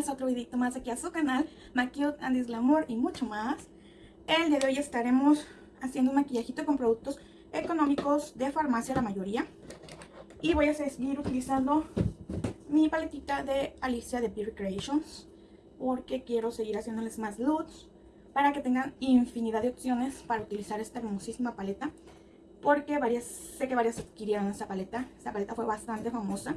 bienvenidas a otro videito más aquí a su canal Maquilled and Glamour y mucho más. El día de hoy estaremos haciendo un maquillajito con productos económicos de farmacia la mayoría. Y voy a seguir utilizando mi paletita de Alicia de Beauty Creations Porque quiero seguir haciéndoles más looks Para que tengan infinidad de opciones para utilizar esta hermosísima paleta Porque varias, sé que varias adquirieron esta paleta. Esta paleta fue bastante famosa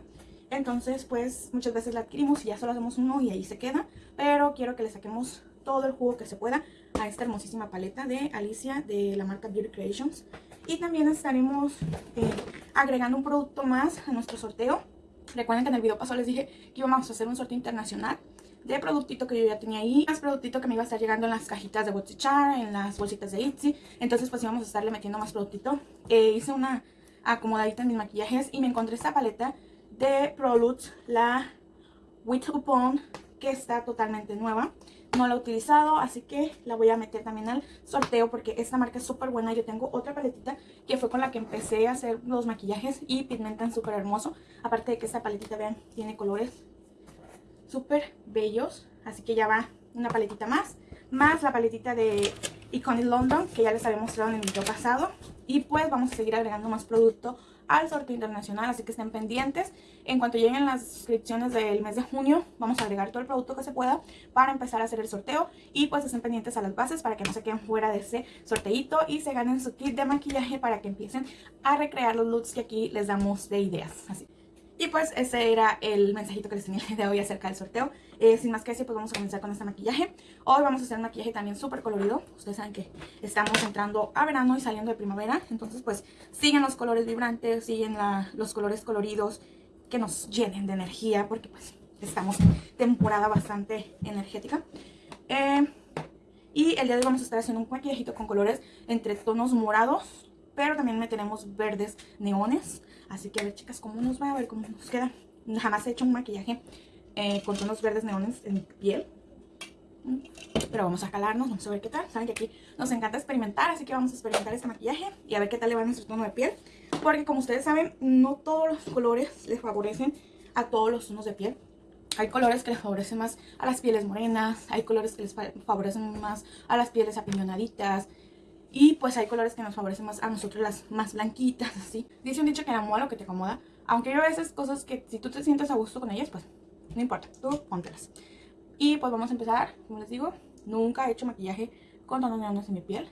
entonces, pues muchas veces la adquirimos y ya solo hacemos uno y ahí se queda. Pero quiero que le saquemos todo el jugo que se pueda a esta hermosísima paleta de Alicia de la marca Beauty Creations. Y también estaremos eh, agregando un producto más a nuestro sorteo. Recuerden que en el video pasado les dije que íbamos a hacer un sorteo internacional de productito que yo ya tenía ahí. Más productito que me iba a estar llegando en las cajitas de Botichar, en las bolsitas de Itzy. Entonces pues íbamos a estarle metiendo más productito. Eh, hice una acomodadita en mis maquillajes y me encontré esta paleta de Prolux, la With Upon, que está totalmente nueva. No la he utilizado, así que la voy a meter también al sorteo porque esta marca es súper buena. Yo tengo otra paletita que fue con la que empecé a hacer los maquillajes y pigmentan súper hermoso. Aparte de que esta paletita, vean, tiene colores súper bellos. Así que ya va una paletita más. Más la paletita de Iconic London, que ya les había mostrado en el video pasado. Y pues vamos a seguir agregando más producto al sorteo internacional, así que estén pendientes. En cuanto lleguen las suscripciones del mes de junio, vamos a agregar todo el producto que se pueda para empezar a hacer el sorteo. Y pues estén pendientes a las bases para que no se queden fuera de ese sorteito y se ganen su kit de maquillaje para que empiecen a recrear los looks que aquí les damos de ideas. Así. Y pues ese era el mensajito que les tenía de hoy acerca del sorteo. Eh, sin más que decir, pues vamos a comenzar con este maquillaje. Hoy vamos a hacer un maquillaje también súper colorido. Ustedes saben que estamos entrando a verano y saliendo de primavera. Entonces pues siguen los colores vibrantes, siguen los colores coloridos que nos llenen de energía. Porque pues estamos temporada bastante energética. Eh, y el día de hoy vamos a estar haciendo un maquillajito con colores entre tonos morados, pero también tenemos verdes neones. Así que a ver chicas cómo nos va, a ver cómo nos queda. Jamás he hecho un maquillaje eh, con tonos verdes neones en piel. Pero vamos a calarnos, vamos a ver qué tal. Saben que aquí nos encanta experimentar, así que vamos a experimentar este maquillaje y a ver qué tal le va a nuestro tono de piel. Porque como ustedes saben, no todos los colores les favorecen a todos los tonos de piel. Hay colores que les favorecen más a las pieles morenas, hay colores que les favorecen más a las pieles apiñonaditas, y pues hay colores que nos favorecen más a nosotros las más blanquitas, así. Dice un dicho que moda lo que te acomoda. Aunque yo a veces cosas que si tú te sientes a gusto con ellas, pues no importa, tú póntelas. Y pues vamos a empezar, como les digo, nunca he hecho maquillaje con tonos neones en mi piel.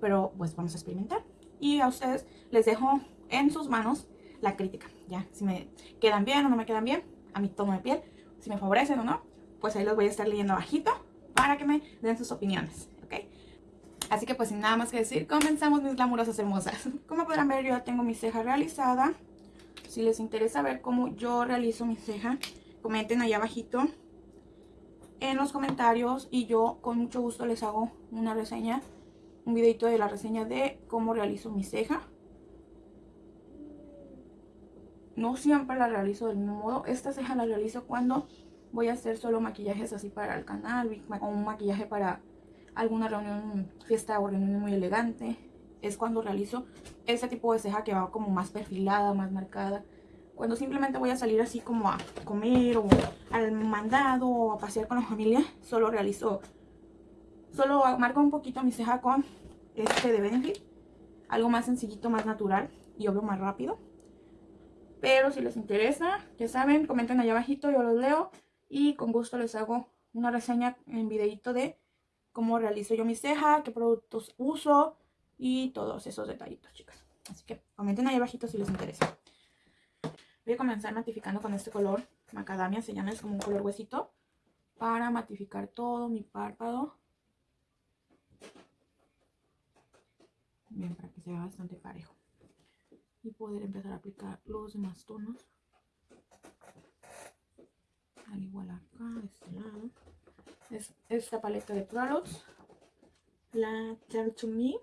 Pero pues vamos a experimentar. Y a ustedes les dejo en sus manos la crítica, ya. Si me quedan bien o no me quedan bien a mi tono de piel, si me favorecen o no, pues ahí los voy a estar leyendo bajito para que me den sus opiniones. Así que pues sin nada más que decir, comenzamos mis glamurosas hermosas. Como podrán ver yo ya tengo mi ceja realizada. Si les interesa ver cómo yo realizo mi ceja, comenten ahí abajito en los comentarios y yo con mucho gusto les hago una reseña, un videito de la reseña de cómo realizo mi ceja. No siempre la realizo del mismo modo, esta ceja la realizo cuando voy a hacer solo maquillajes así para el canal o un maquillaje para alguna reunión, fiesta o reunión muy elegante. Es cuando realizo ese tipo de ceja que va como más perfilada, más marcada. Cuando simplemente voy a salir así como a comer o al mandado o a pasear con la familia, solo realizo, solo marco un poquito mi ceja con este de Benefit. Algo más sencillito, más natural y obvio más rápido. Pero si les interesa, ya saben, comenten allá abajito, yo los leo. Y con gusto les hago una reseña en videito de cómo realizo yo mi ceja, qué productos uso y todos esos detallitos, chicas. Así que comenten ahí abajito si les interesa. Voy a comenzar matificando con este color macadamia, se llama, es como un color huesito, para matificar todo mi párpado. Bien, para que se vea bastante parejo. Y poder empezar a aplicar los demás tonos. Al igual acá, de este lado es esta paleta de Prolox, la Turn to Me.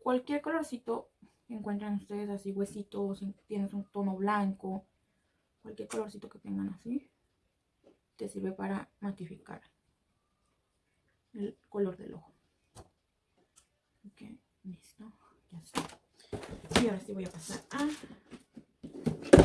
Cualquier colorcito que encuentren ustedes así, huesitos, si tienes un tono blanco, cualquier colorcito que tengan así, te sirve para matificar el color del ojo. Ok, listo, ya está. Y ahora sí voy a pasar a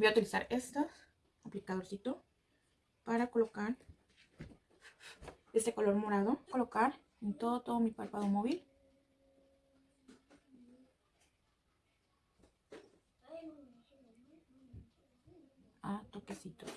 Voy a utilizar este aplicadorcito para colocar este color morado. Colocar en todo, todo mi párpado móvil. A toquecitos.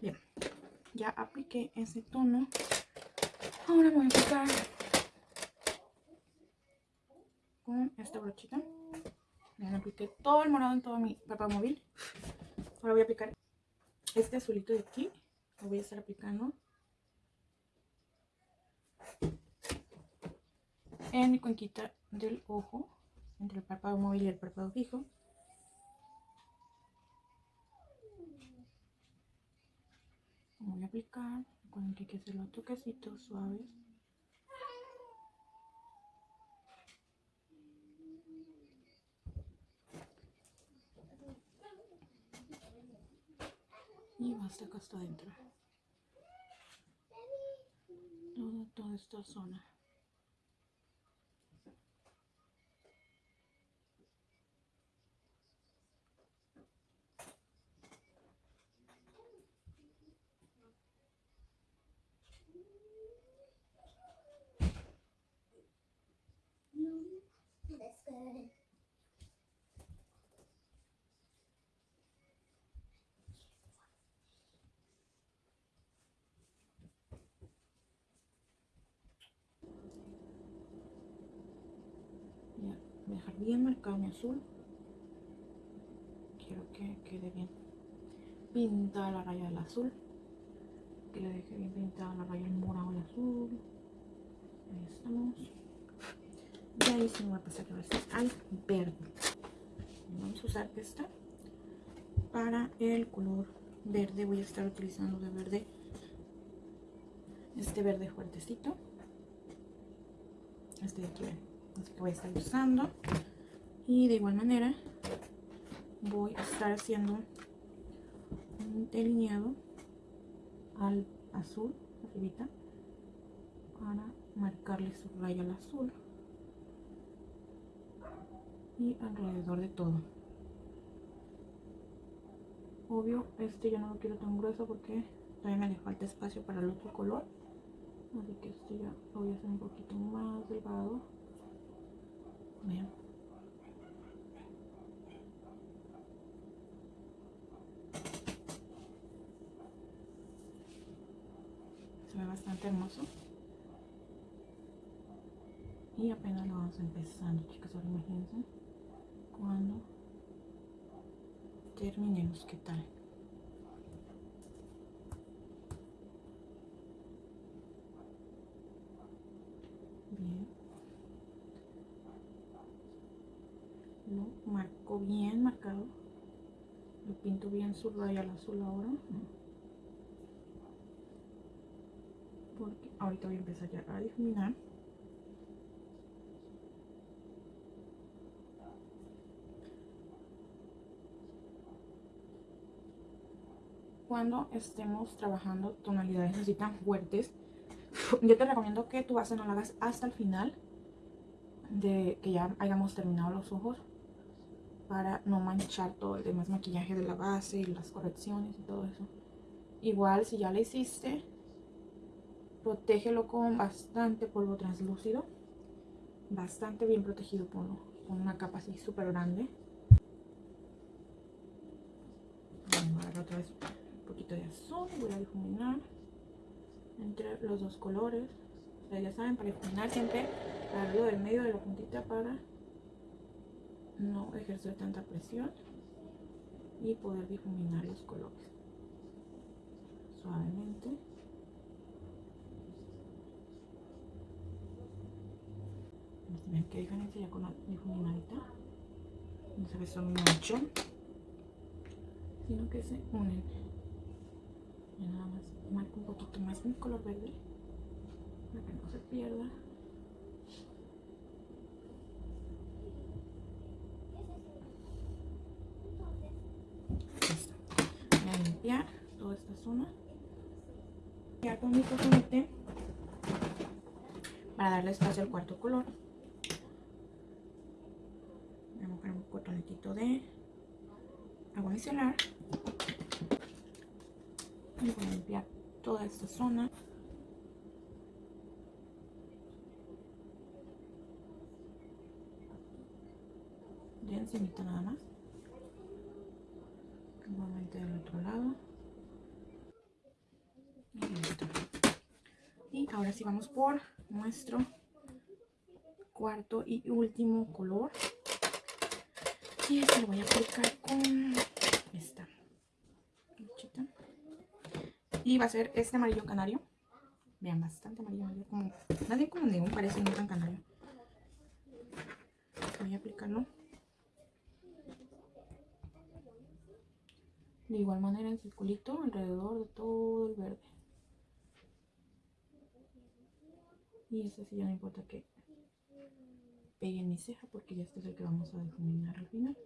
Bien, ya apliqué ese tono. Ahora voy a aplicar con esta brochita. Ya apliqué todo el morado en todo mi papá móvil. Ahora voy a aplicar este azulito de aquí. Lo voy a estar aplicando en mi cuenquita del ojo, entre el párpado móvil y el párpado fijo. voy a aplicar recuerden que hay que hacer los toquecitos suaves. Y basta acá hasta adentro. Toda, toda esta zona mi azul. Quiero que quede bien pintada la raya del azul. Que le deje bien pintada la raya del morado y azul. Ahí estamos. Y ahí se me va a pasar a veces al verde. Vamos a usar esta para el color verde. Voy a estar utilizando de verde este verde fuertecito. Este de aquí así que voy a estar usando y de igual manera voy a estar haciendo un delineado al azul arribita para marcarle su raya al azul. Y alrededor de todo. Obvio este ya no lo quiero tan grueso porque todavía me le falta espacio para el otro color. Así que este ya lo voy a hacer un poquito más delgado se ve bastante hermoso. Y apenas lo vamos empezando chicas ahora imagínense cuando terminemos qué tal marco bien marcado. Lo pinto bien su raya al azul ahora porque ahorita voy a empezar ya a difuminar cuando estemos trabajando tonalidades así tan fuertes yo te recomiendo que tu base no la hagas hasta el final de que ya hayamos terminado los ojos para no manchar todo el demás maquillaje de la base y las correcciones y todo eso. Igual si ya le hiciste, protégelo con bastante polvo translúcido. Bastante bien protegido por, una capa así súper grande. Voy a otra azul y voy a difuminar entre los dos colores. ya saben, para difuminar siempre agarro del medio de la puntita para no ejercer tanta presión y poder difuminar los colores suavemente. Ven qué diferencia ya con la difuminadita. No se son mucho, sino que se unen. Y nada más marco un poquito más mi color verde para que no se pierda. Voy a limpiar toda esta zona. Ya con mi cotonete para darle espacio al cuarto color. Voy a mojar un cotonetito de agua micelar. Y voy a limpiar toda esta zona. De encimita nada más. Nuevamente del otro lado. Y ahora sí vamos por nuestro cuarto y último color. Y este lo voy a aplicar con esta Y va a ser este amarillo canario. Vean, bastante amarillo, como, nadie como neón, parece no tan canario. Voy a aplicarlo. De igual manera en circulito alrededor de todo el verde. Y este sí ya no importa que pegue en mi ceja porque ya este es el que vamos a difuminar al final.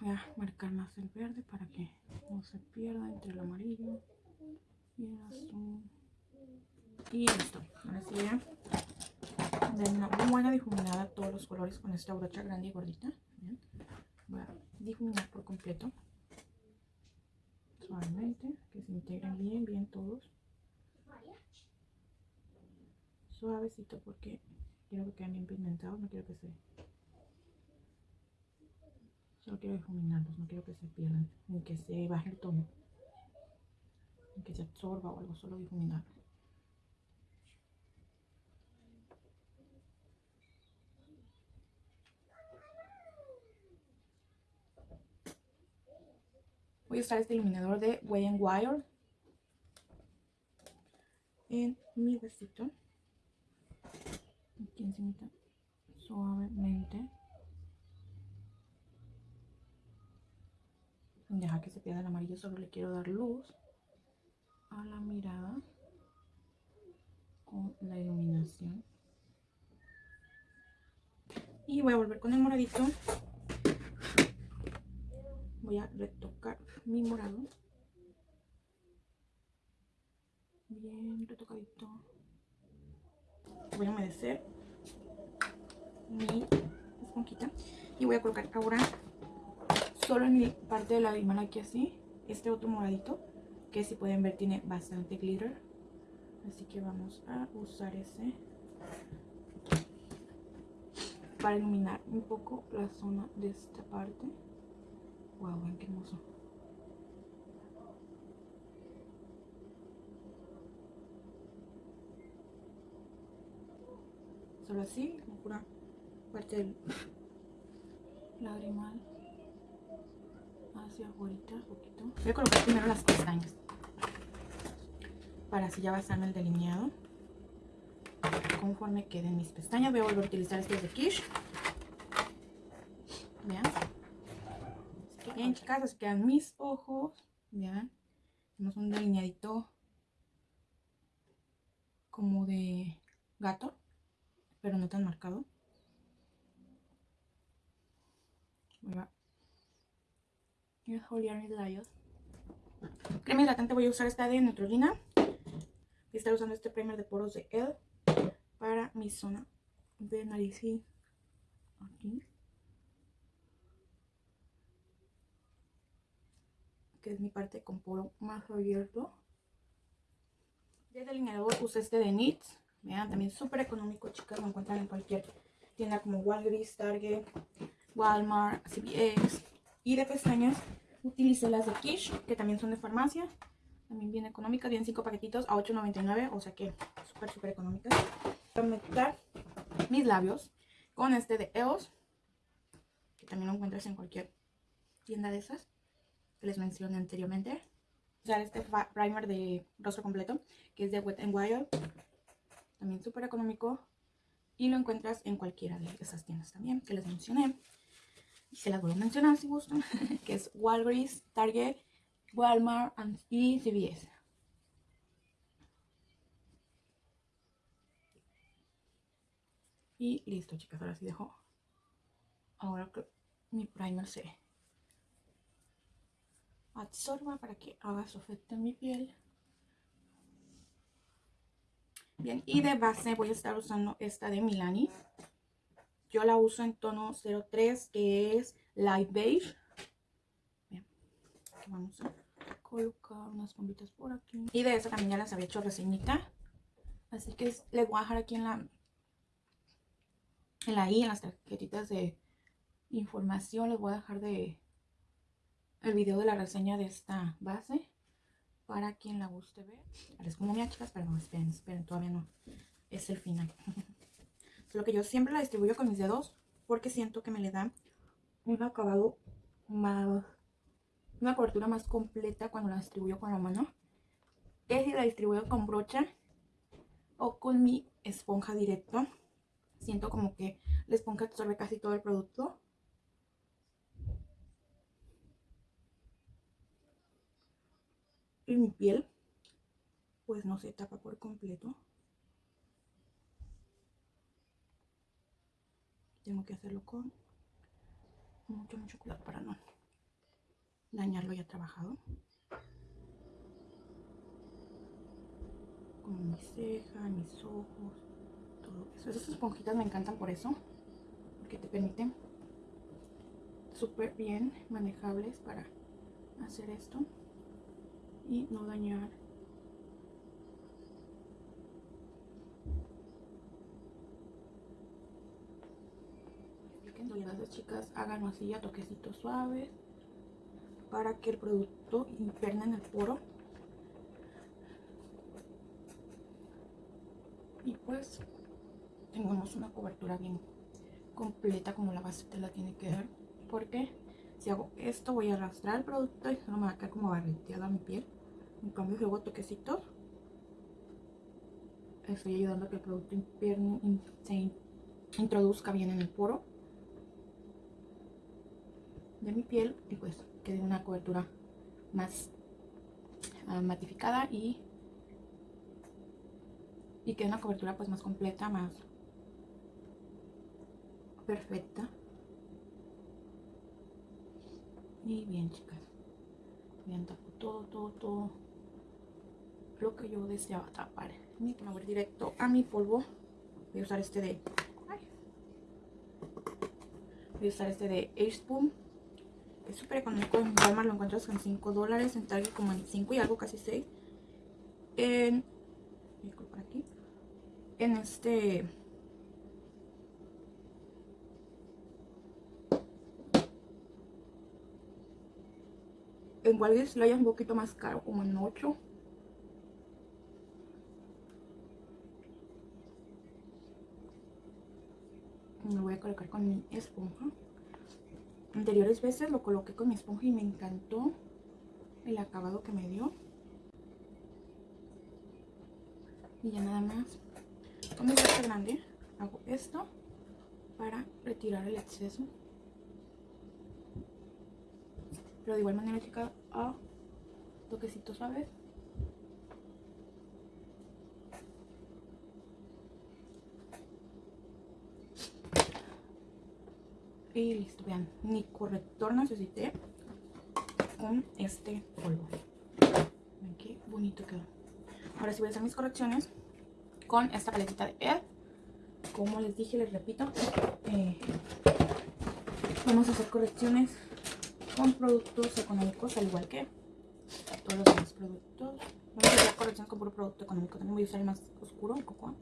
Voy a marcar más el verde para que no se pierda entre el amarillo y el azul. Y listo. Ahora sí ya dar una buena difuminada todos los colores con esta brocha grande y gordita. Voy a difuminar por completo. Suavemente, que se integren bien, bien todos. Suavecito porque quiero que queden bien pigmentados, no quiero que se quiero difuminarlos, no quiero que se pierdan, ni que se baje el tono, ni que se absorba o algo, solo difuminarlo. Voy a usar este iluminador de Way and Wire en mi vestido. Aquí encima suavemente. Deja que se pierda el amarillo, solo le quiero dar luz a la mirada con la iluminación. Y voy a volver con el moradito. Voy a retocar mi morado. Bien retocadito. Voy a humedecer mi esponjita. Y voy a colocar ahora solo en mi parte de la limana aquí así, este otro moradito, que si pueden ver tiene bastante glitter. Así que vamos a usar ese para iluminar un poco la zona de esta parte. Wow, qué hermoso. Solo así, como pura parte del lagrimal hacia afuera poquito. Voy a colocar primero las pestañas. Para así ya basarme el delineado. Conforme queden mis pestañas, voy a volver a utilizar estos de Kish. Vean. bien, chicas, así quedan mis ojos. Vean. Tenemos un delineadito como de gato, pero no tan marcado. Voy a Exfoliar mis labios. Crema hidratante voy a usar esta de Neutrogena. Voy a estar usando este primer de poros de Elle para mi zona de nariz y aquí. Que es mi parte con poro más abierto. De delineador usé este de NYX. Vean, también súper económico, chicas. Lo encuentran en cualquier tienda como Walgreens, Target, Walmart, CVS. Y de pestañas utilicé las de Kish, que también son de farmacia. También bien económicas, vienen 5 paquetitos a $8.99, o sea que súper, súper económicas. Voy a meter mis labios con este de EOS, que también lo encuentras en cualquier tienda de esas, que les mencioné anteriormente. Usar este primer de rostro completo, que es de Wet n Wild, también súper económico. Y lo encuentras en cualquiera de esas tiendas también, que les mencioné y se las voy a mencionar si gustan, que es Walgreens, Target, Walmart y CVS. Y listo, chicas, ahora sí dejo. Ahora que mi primer se absorba para que haga su efecto en mi piel. Bien, y de base voy a estar usando esta de Milani. Yo la uso en tono 03, que es Light Beige. Vamos a colocar unas bombitas por aquí. Y de esa también ya las había hecho reseñita. Así que les voy a dejar aquí en la, en la I, en las tarjetitas de información, les voy a dejar de el video de la reseña de esta base para quien la guste ver. Es como mi chicas, pero no, esperen, esperen, todavía no. Es el final. Lo que yo siempre la distribuyo con mis dedos porque siento que me le da un acabado más, una cobertura más completa cuando la distribuyo con la mano. Es si la distribuyo con brocha o con mi esponja directo. Siento como que la esponja absorbe casi todo el producto. Y mi piel pues no se tapa por completo. Tengo que hacerlo con mucho, mucho cuidado para no dañarlo ya trabajado. Como mi ceja, mis ojos, todo eso. Esas esponjitas me encantan por eso, porque te permiten súper bien manejables para hacer esto y no dañar las chicas hagan así a toquecitos suaves para que el producto impregne en el poro. Y pues tengamos una cobertura bien completa como la base te la tiene que dar porque si hago esto voy a arrastrar el producto y no me va a quedar como barreteada mi piel. En cambio si hago toquecitos estoy ayudando a que el producto se introduzca bien en el poro de mi piel y pues quede una cobertura más uh, matificada y y quede una cobertura pues más completa, más perfecta. Y bien chicas bien tapo todo, todo, todo lo que yo deseaba tapar. Y voy directo a mi polvo. Voy a usar este de voy a usar este de Ace es súper económico. En Walmart lo encuentras con 5 dólares. En Target como en 5 y algo, casi 6. En... Por aquí. En este... En Walgreens lo hay un poquito más caro, como en 8. Me voy a colocar con mi esponja anteriores veces lo coloqué con mi esponja y me encantó el acabado que me dio. Y ya nada más, con mi brocha grande, hago esto para retirar el exceso. Pero de igual manera, chica, a toquecitos suaves. Y listo, vean, ni corrector necesité. con este polvo. Ven qué bonito quedó. Ahora sí voy a hacer mis correcciones con esta paletita de ED. Como les dije, les repito, eh, vamos a hacer correcciones con productos económicos, al igual que todos los demás productos. Vamos a hacer correcciones con puro producto económico. También voy a usar el más oscuro, un poco.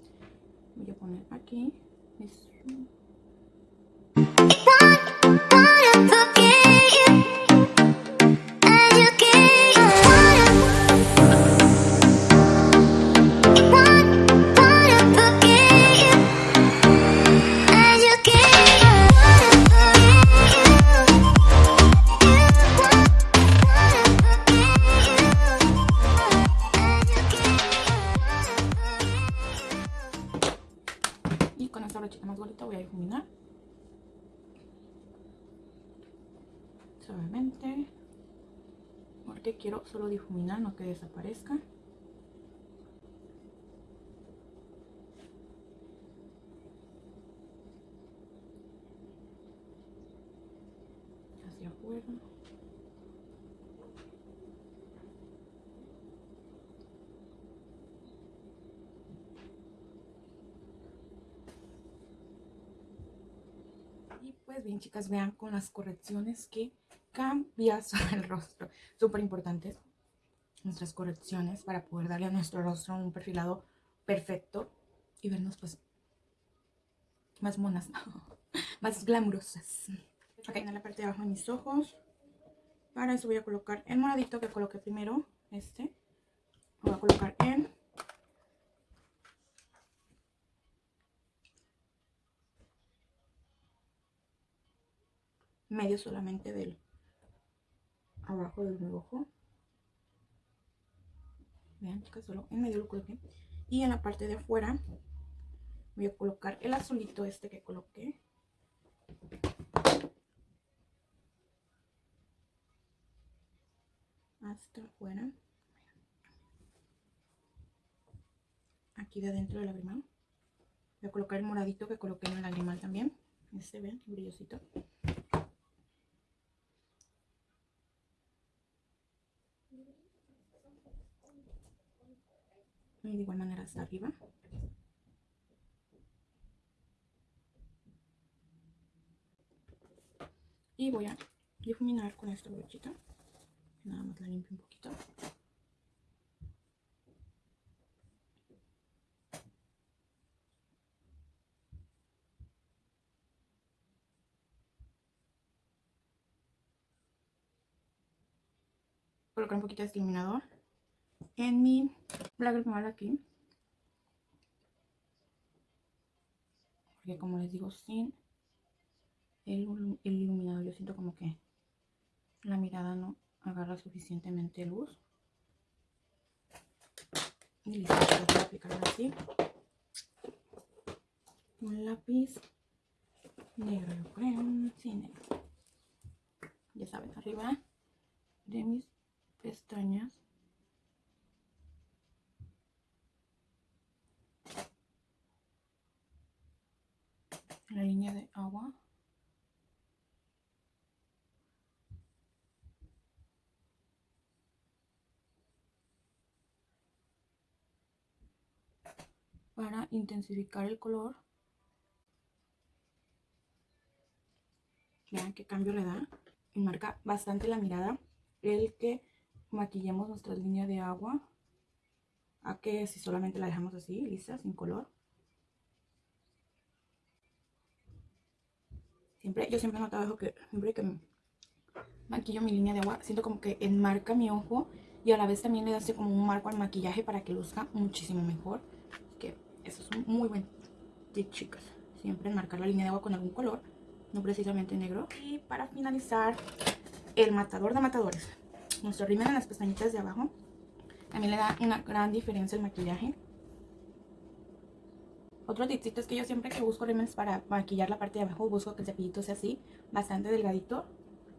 Voy a poner aquí. Suavemente difuminar no que desaparezca hacia afuera. Y pues bien chicas vean con las correcciones que cambias el rostro. Súper importantes nuestras correcciones para poder darle a nuestro rostro un perfilado perfecto y vernos pues más monas, más glamurosas. Ok, en la parte de abajo de mis ojos. Para eso voy a colocar el moradito que coloqué primero, este. Lo voy a colocar en medio solamente del abajo del ojo. Vean, chicas, solo en medio lo coloqué. Y en la parte de afuera voy a colocar el azulito este que coloqué. Hasta afuera. Aquí de adentro del lagrimal. Voy a colocar el moradito que coloqué en el lagrimal también. Este, ven, brillosito. De igual manera hasta arriba. Y voy a difuminar con esta brochita nada más la limpio un poquito. Colocar un poquito de iluminador en mi lágrima aquí. Porque como les digo, sin el, iluminador yo siento como que la mirada no agarra suficientemente luz. Y listo, voy a aplicarlo así. Un lápiz negro, yo creo. Sí, negro. Ya saben, arriba de mis pestañas. la línea de agua para intensificar el color. Vean qué cambio le da y marca bastante la mirada. El que maquillemos nuestra línea de agua. A que si solamente la dejamos así lisa sin color. Siempre, yo siempre he notado que siempre que maquillo mi línea de agua, siento como que enmarca mi ojo y a la vez también le da como un marco al maquillaje para que luzca muchísimo mejor. Eso es muy buen tip, chicas. Siempre enmarcar la línea de agua con algún color, no precisamente negro. Y para finalizar, el matador de matadores. Nuestro rímel en las pestañitas de abajo. También le da una gran diferencia el maquillaje. Otro tipcito es que yo siempre que busco rímenes para maquillar la parte de abajo, busco que el cepillito sea así, bastante delgadito,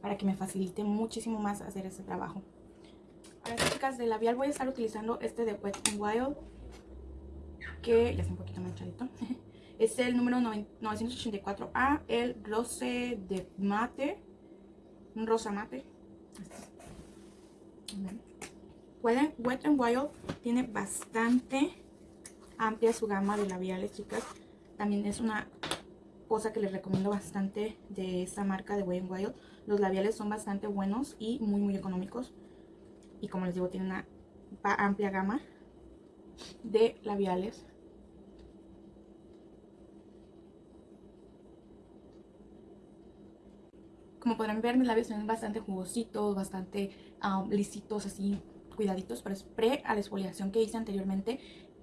para que me facilite muchísimo más hacer ese trabajo. Ahora chicas, de labial voy a estar utilizando este de Wet n Wild, que ya es un poquito manchadito. es el número 984A, el rose de mate, un rosa mate. Wet n Wild tiene bastante amplia su gama de labiales, chicas. También es una cosa que les recomiendo bastante de esta marca de Wet n Wild. Los labiales son bastante buenos y muy muy económicos. Y como les digo, tiene una amplia gama de labiales. Como podrán ver, mis labios son bastante jugositos, bastante lisitos, así cuidaditos. Es pre a la exfoliación que hice anteriormente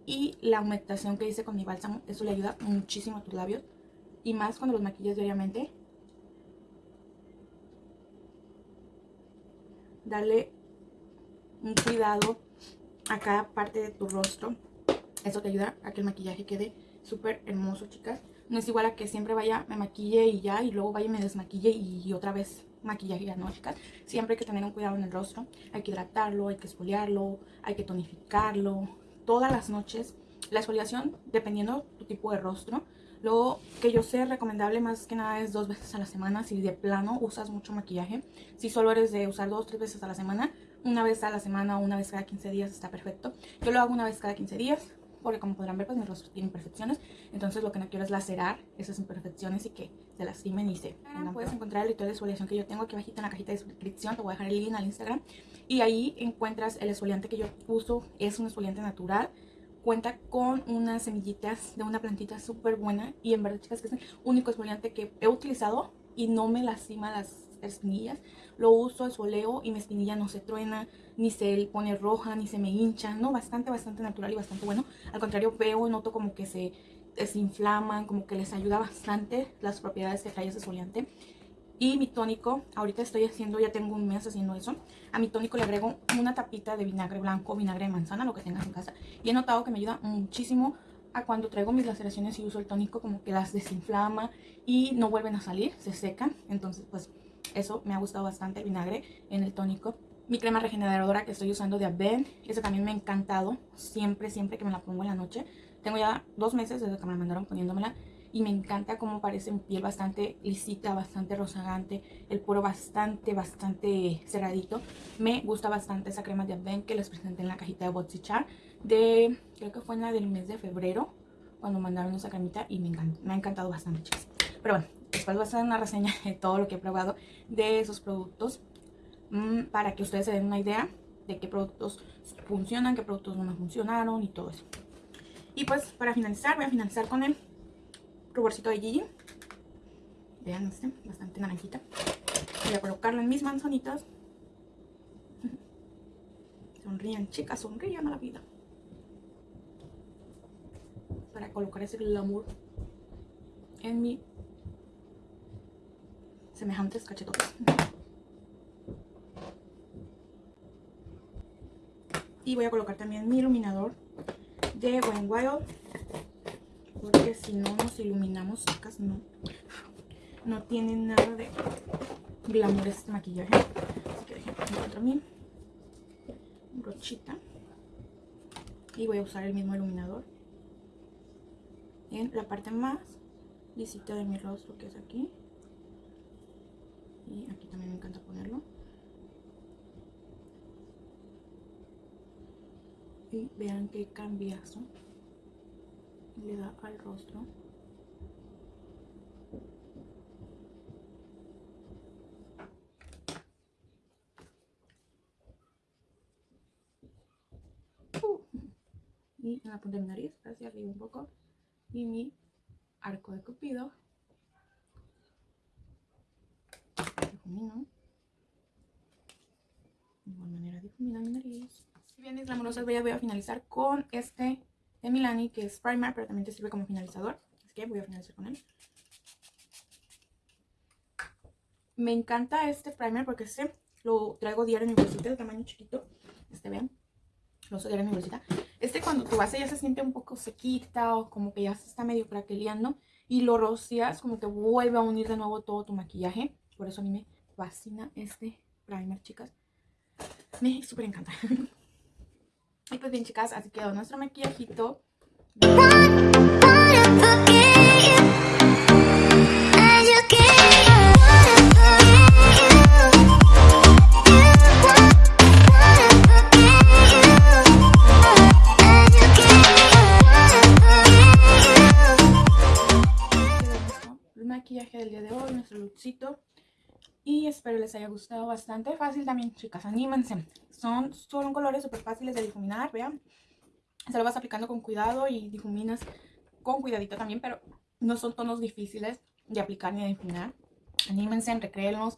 y la humectación que hice con mi bálsamo. Eso le ayuda muchísimo a tus labios. Y más cuando los maquillas diariamente. Darle un cuidado a cada parte de tu rostro. Eso te ayuda a que el maquillaje quede súper hermoso, chicas. No es igual a que siempre vaya, me maquille y ya, y luego vaya y me desmaquille y otra vez maquillaje ya no, chicas. Siempre hay que tener un cuidado en el rostro. Hay que hidratarlo, hay que esfoliarlo, hay que tonificarlo. Todas las noches. La exfoliación, dependiendo tu tipo de rostro. Lo que yo sé recomendable más que nada es dos veces a la semana. Si de plano usas mucho maquillaje. Si solo eres de usar dos o tres veces a la semana, una vez a la semana o una vez cada 15 días está perfecto. Yo lo hago una vez cada 15 días porque como podrán ver pues mi rostro tiene imperfecciones. Entonces lo que no quiero es lacerar esas imperfecciones y que se lastimen y se... puedes encontrar el ritual de exfoliación que yo tengo aquí abajito en la cajita de descripción. Te voy a dejar el link al Instagram. Y ahí encuentras el exfoliante que yo uso. Es un exfoliante natural cuenta con unas semillitas de una plantita súper buena y en verdad chicas que es el único exfoliante que he utilizado y no me lastima las espinillas. Lo uso, al soleo y mi espinilla no se truena, ni se pone roja, ni se me hincha. No, bastante, bastante natural y bastante bueno. Al contrario, veo, noto como que se desinflaman, como que les ayuda bastante las propiedades que trae ese exfoliante. Y mi tónico, ahorita estoy haciendo, ya tengo un mes haciendo eso. A mi tónico le agrego una tapita de vinagre blanco, vinagre de manzana, lo que tengas en casa. Y he notado que me ayuda muchísimo a cuando traigo mis laceraciones y uso el tónico, como que las desinflama y no vuelven a salir, se secan. Entonces, pues eso me ha gustado bastante, el vinagre en el tónico. Mi crema regeneradora que estoy usando de Aven, esa también me ha encantado. Siempre, siempre que me la pongo en la noche. Tengo ya dos meses desde que me la mandaron poniéndomela y me encanta cómo parece mi piel bastante lisita, bastante rozagante, el poro bastante, bastante cerradito. Me gusta bastante esa crema de Advent que les presenté en la cajita de Botsichar de, creo que fue en la del mes de febrero, cuando mandaron esa cremita y me, me ha encantado bastante, chicas. Pero bueno, después voy a hacer una reseña de todo lo que he probado de esos productos mmm, para que ustedes se den una idea de qué productos funcionan, qué productos no funcionaron y todo eso. Y pues para finalizar, voy a finalizar con el ruborcito de Gigi. Vean este, bastante naranjita. Voy a colocarlo en mis manzanitas. Sonrían, chicas, sonrían a la vida. Para colocar ese glamour en mi semejantes cachetotes. Y voy a colocar también mi iluminador de Wayne Wild porque si no nos iluminamos chicas no no tiene nada de glamour este maquillaje. Así que déjenme encuentro mi brochita. Y voy a usar el mismo iluminador en la parte más lisita de mi rostro que es aquí y aquí también me encanta ponerlo. Y vean qué cambiazo le da al rostro. Uh. y en la punta de mi nariz hacia arriba un poco. Y mi arco de cupido de igual manera difumina mi nariz y bien mis glamurosas voy a finalizar con este de Milani, que es primer, pero también te sirve como finalizador. Así que voy a finalizar con él. Me encanta este primer porque este lo traigo diario en mi bolsita de tamaño chiquito. Este, vean. Lo uso diario en mi bolsita. Este cuando tu base ya se siente un poco sequita o como que ya se está medio craqueleando y lo rocias, como que vuelve a unir de nuevo todo tu maquillaje. Por eso a mí me fascina este primer, chicas. Me súper encanta. y pues bien, chicas, así quedó nuestro maquillajito. maquillaje del día de hoy, nuestro lookcito. Y espero les haya gustado bastante. Fácil también, chicas, anímense. Son, son colores súper fáciles de difuminar, vean. Se lo vas aplicando con cuidado y difuminas con cuidadito también, pero no son tonos difíciles de aplicar ni de difuminar. Anímense, recréenlos.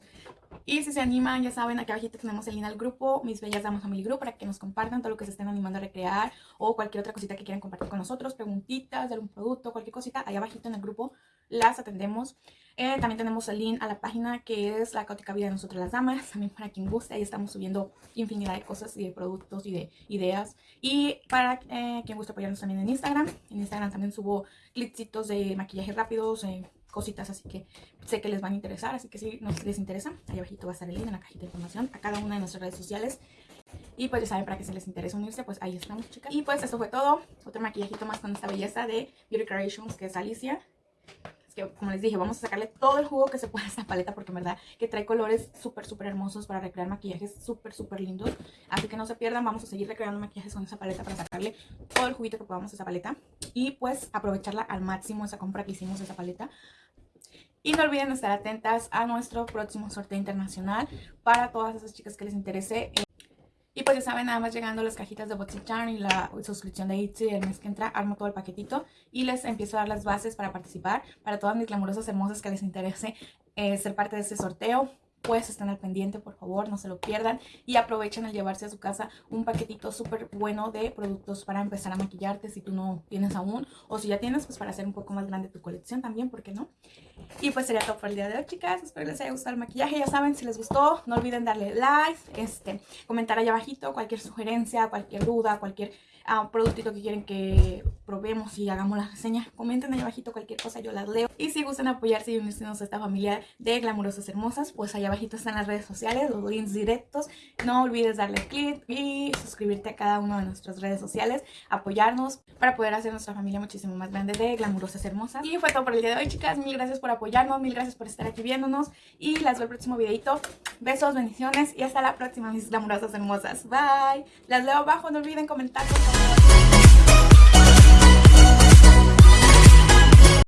Y si se animan, ya saben, aquí abajo tenemos el link al grupo, Mis Bellas Damas Family Group, para que nos compartan todo lo que se estén animando a recrear o cualquier otra cosita que quieran compartir con nosotros, preguntitas de algún producto, cualquier cosita, ahí abajito en el grupo las atendemos. Eh, también tenemos el link a la página que es La Caótica Vida de Nosotras las Damas, también para quien guste, ahí estamos subiendo infinidad de cosas y de productos y de ideas. Y para eh, quien guste apoyarnos también en Instagram, en Instagram también subo clipsitos de maquillaje rápidos, eh, cositas así que sé que les van a interesar, así que si les interesa, ahí abajito va a estar el link en la cajita de información a cada una de nuestras redes sociales. Y pues ya saben, para que si les interesa unirse, pues ahí estamos, chicas. Y pues esto fue todo. Otro maquillajito más con esta belleza de Beauty Creations, que es Alicia. Que, como les dije, vamos a sacarle todo el jugo que se pueda a esta paleta, porque en verdad que trae colores súper, súper hermosos para recrear maquillajes súper, súper lindos. Así que no se pierdan, vamos a seguir recreando maquillajes con esa paleta para sacarle todo el juguito que podamos a esa paleta. Y pues aprovecharla al máximo esa compra que hicimos de esa paleta. Y no olviden estar atentas a nuestro próximo sorteo internacional para todas esas chicas que les interese. Y pues ya saben, nada más llegando las cajitas de BoxyCharm y la suscripción de Itzy el mes que entra, armo todo el paquetito y les empiezo a dar las bases para participar. Para todas mis glamurosas hermosas que les interese eh, ser parte de este sorteo, pues estén al pendiente, por favor, no se lo pierdan y aprovechen al llevarse a su casa un paquetito súper bueno de productos para empezar a maquillarte si tú no tienes aún o si ya tienes, pues para hacer un poco más grande tu colección también, ¿por qué no? Y pues sería todo por el día de hoy, chicas, espero les haya gustado el maquillaje, ya saben, si les gustó, no olviden darle like, este, comentar allá abajito cualquier sugerencia, cualquier duda, cualquier un productito que quieren que probemos y hagamos la reseña, comenten ahí abajito cualquier cosa, yo las leo. Y si gustan apoyarse y unirse a esta familia de glamurosas hermosas, pues allá abajito están las redes sociales, los links directos. No olvides darle click y suscribirte a cada una de nuestras redes sociales, apoyarnos para poder hacer nuestra familia muchísimo más grande de glamurosas hermosas. Y fue todo por el día de hoy, chicas. Mil gracias por apoyarnos, mil gracias por estar aquí viéndonos y las veo el próximo videito. Besos, bendiciones y hasta la próxima, mis glamurosas hermosas. Bye. Las leo abajo, no olviden comentar, por favor.